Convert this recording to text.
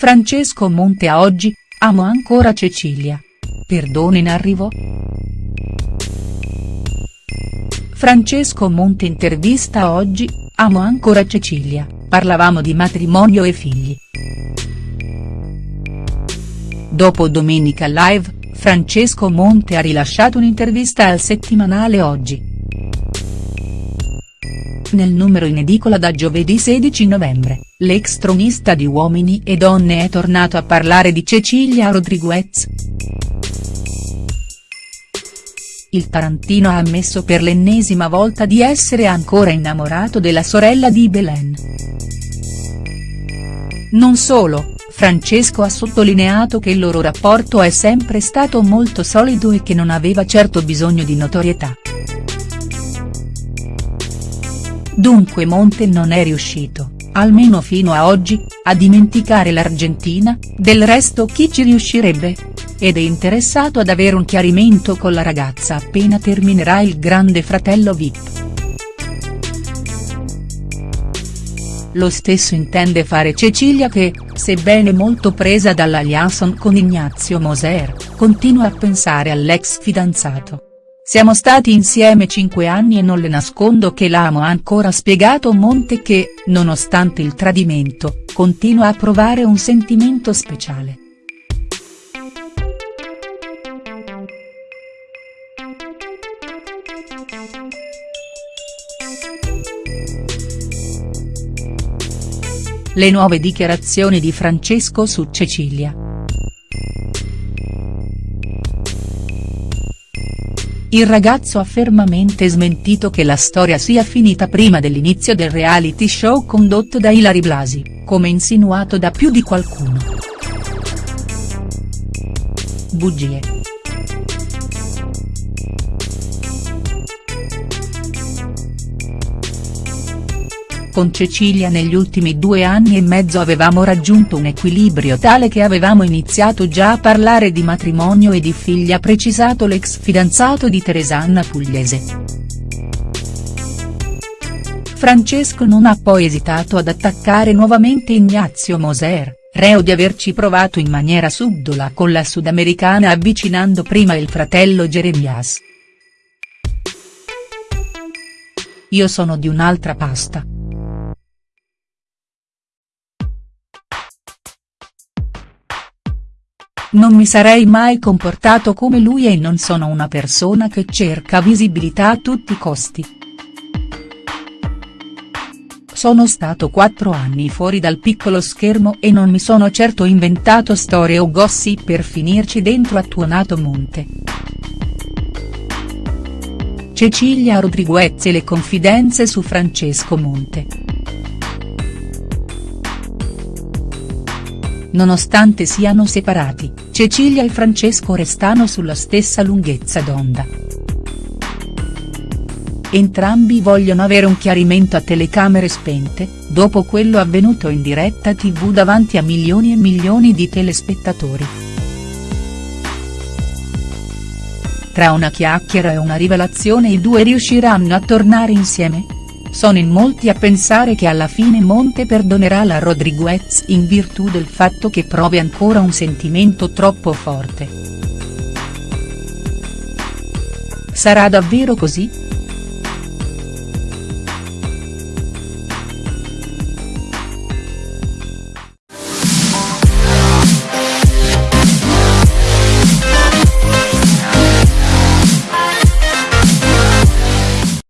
Francesco Monte a oggi, amo ancora Cecilia. Perdono in arrivo?. Francesco Monte intervista oggi, amo ancora Cecilia, parlavamo di matrimonio e figli. Dopo Domenica Live, Francesco Monte ha rilasciato un'intervista al settimanale Oggi. Nel numero in edicola da giovedì 16 novembre, l'ex tronista di Uomini e Donne è tornato a parlare di Cecilia Rodriguez. Il tarantino ha ammesso per l'ennesima volta di essere ancora innamorato della sorella di Belen. Non solo, Francesco ha sottolineato che il loro rapporto è sempre stato molto solido e che non aveva certo bisogno di notorietà. Dunque Monte non è riuscito, almeno fino a oggi, a dimenticare l'Argentina, del resto chi ci riuscirebbe? Ed è interessato ad avere un chiarimento con la ragazza appena terminerà il grande fratello Vip. Lo stesso intende fare Cecilia che, sebbene molto presa dalla liaison con Ignazio Moser, continua a pensare all'ex fidanzato. Siamo stati insieme cinque anni e non le nascondo che l'amo ha ancora spiegato Monte che, nonostante il tradimento, continua a provare un sentimento speciale. Le nuove dichiarazioni di Francesco su Cecilia. Il ragazzo ha fermamente smentito che la storia sia finita prima dell'inizio del reality show condotto da Ilari Blasi, come insinuato da più di qualcuno. Bugie. Con Cecilia negli ultimi due anni e mezzo avevamo raggiunto un equilibrio tale che avevamo iniziato già a parlare di matrimonio e di figli ha precisato l'ex fidanzato di Teresanna Pugliese. Francesco non ha poi esitato ad attaccare nuovamente Ignazio Moser, reo di averci provato in maniera subdola con la sudamericana avvicinando prima il fratello Jeremias. Io sono di un'altra pasta. Non mi sarei mai comportato come lui e non sono una persona che cerca visibilità a tutti i costi. Sono stato quattro anni fuori dal piccolo schermo e non mi sono certo inventato storie o gossip per finirci dentro a tuonato monte. Cecilia Rodriguez e le confidenze su Francesco Monte. Nonostante siano separati, Cecilia e Francesco restano sulla stessa lunghezza d'onda. Entrambi vogliono avere un chiarimento a telecamere spente, dopo quello avvenuto in diretta tv davanti a milioni e milioni di telespettatori. Tra una chiacchiera e una rivelazione i due riusciranno a tornare insieme?. Sono in molti a pensare che alla fine Monte perdonerà la Rodriguez in virtù del fatto che provi ancora un sentimento troppo forte. Sarà davvero così?.